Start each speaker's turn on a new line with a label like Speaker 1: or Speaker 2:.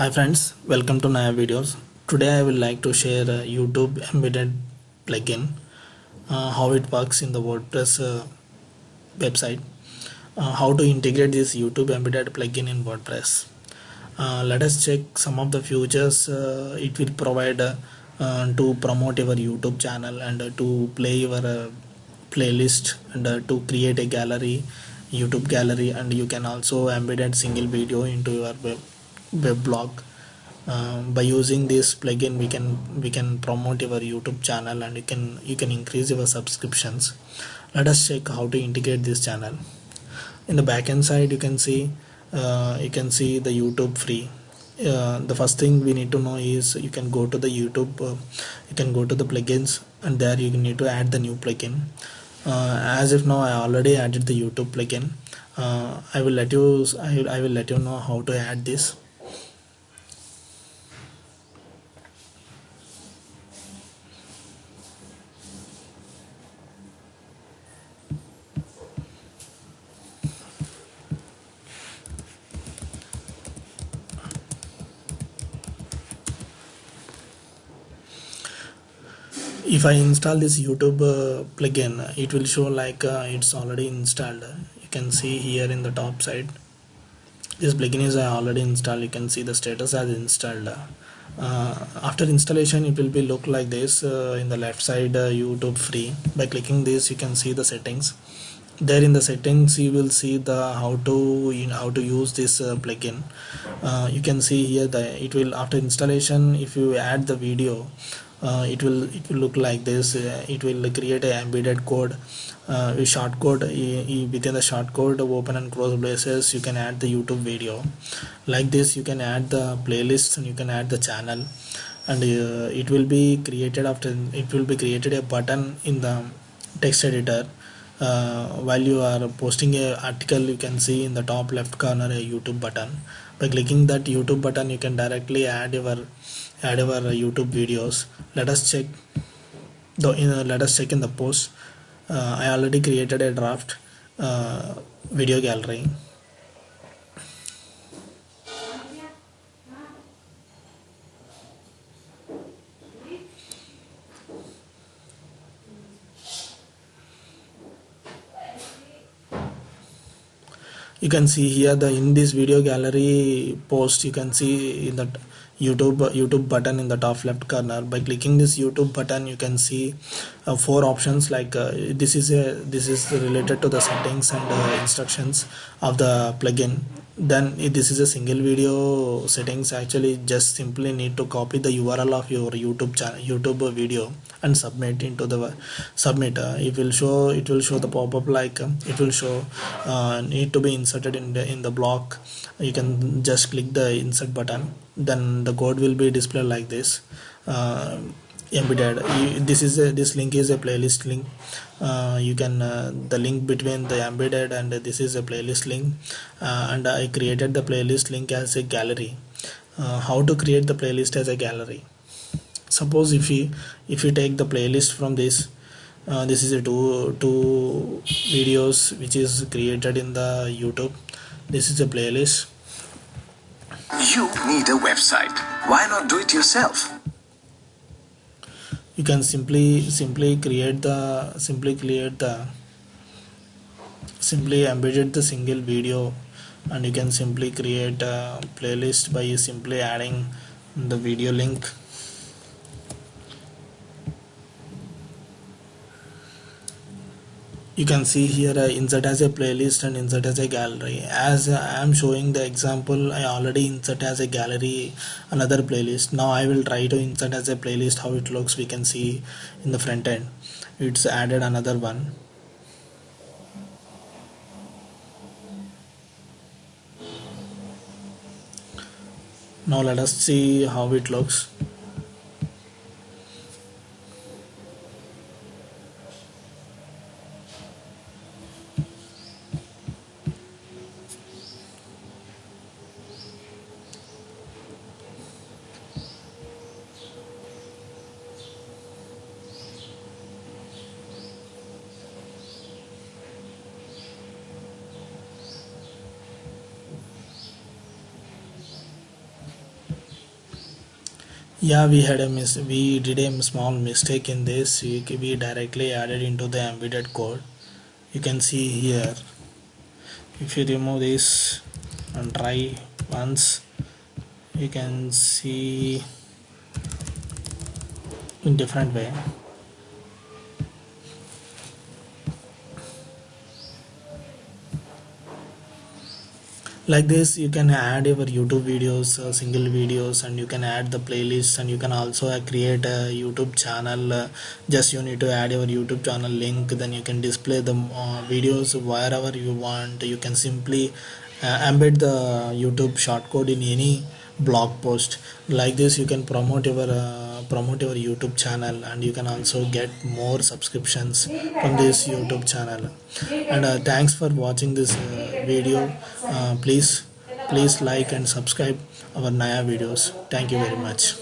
Speaker 1: Hi friends, welcome to Naya videos. Today I will like to share a YouTube embedded plugin, uh, how it works in the WordPress uh, website, uh, how to integrate this YouTube embedded plugin in WordPress. Uh, let us check some of the features uh, it will provide uh, to promote your YouTube channel and to play your playlist and to create a gallery, YouTube gallery, and you can also embed a single video into your web web blog. Um, by using this plugin we can we can promote your youtube channel and you can you can increase your subscriptions. Let us check how to integrate this channel. In the backend side you can see uh, you can see the youtube free. Uh, the first thing we need to know is you can go to the youtube uh, you can go to the plugins and there you need to add the new plugin. Uh, as if now i already added the youtube plugin. Uh, i will let you I, I will let you know how to add this if I install this YouTube uh, plugin it will show like uh, it's already installed. You can see here in the top side. This plugin is already installed. You can see the status as installed. Uh, after installation it will be look like this uh, in the left side uh, YouTube free. By clicking this you can see the settings. There in the settings you will see the how to you know, how to use this uh, plugin. Uh, you can see here that it will after installation if you add the video uh, it will it will look like this. Uh, it will create a embedded code uh, a short code. Within the short code open and close braces you can add the youtube video. Like this you can add the playlist and you can add the channel. And uh, it will be created after it will be created a button in the text editor. Uh, while you are posting a article you can see in the top left corner a youtube button. By clicking that youtube button you can directly add your add our youtube videos. Let us check the uh, let us check in the post. Uh, i already created a draft uh, video gallery. You can see here the in this video gallery post you can see in that youtube youtube button in the top left corner. By clicking this youtube button you can see uh, four options like uh, this is a this is related to the settings and uh, instructions of the plugin then this is a single video settings. Actually just simply need to copy the url of your youtube channel youtube video and submit into the submit it will show it will show the pop-up like uh, it will show uh, need to be inserted in the in the block. You can just click the insert button. Then the code will be displayed like this. Uh, embedded this is a, this link is a playlist link. Uh, you can uh, the link between the embedded and this is a playlist link. Uh, and I created the playlist link as a gallery. Uh, how to create the playlist as a gallery? Suppose if you if you take the playlist from this uh, this is a two two videos which is created in the YouTube. This is a playlist.
Speaker 2: You need a website. Why not do it yourself
Speaker 1: you can simply simply create the simply create the simply embedded the single video and you can simply create a playlist by simply adding the video link you can see here I insert as a playlist and insert as a gallery. As uh, I am showing the example I already insert as a gallery another playlist. Now I will try to insert as a playlist how it looks. We can see in the front end. It's added another one. Now let us see how it looks yeah we had a mis we did a small mistake in this. We directly added into the embedded code. You can see here. If you remove this and try once you can see in different way like this you can add your youtube videos uh, single videos and you can add the playlists and you can also uh, create a youtube channel uh, just you need to add your youtube channel link then you can display the uh, videos wherever you want. You can simply uh, embed the youtube shortcode in any blog post. Like this you can promote your uh, promote your youtube channel and you can also get more subscriptions from this youtube channel. And thanks for watching this video uh, please please like and subscribe our naya videos. Thank you very much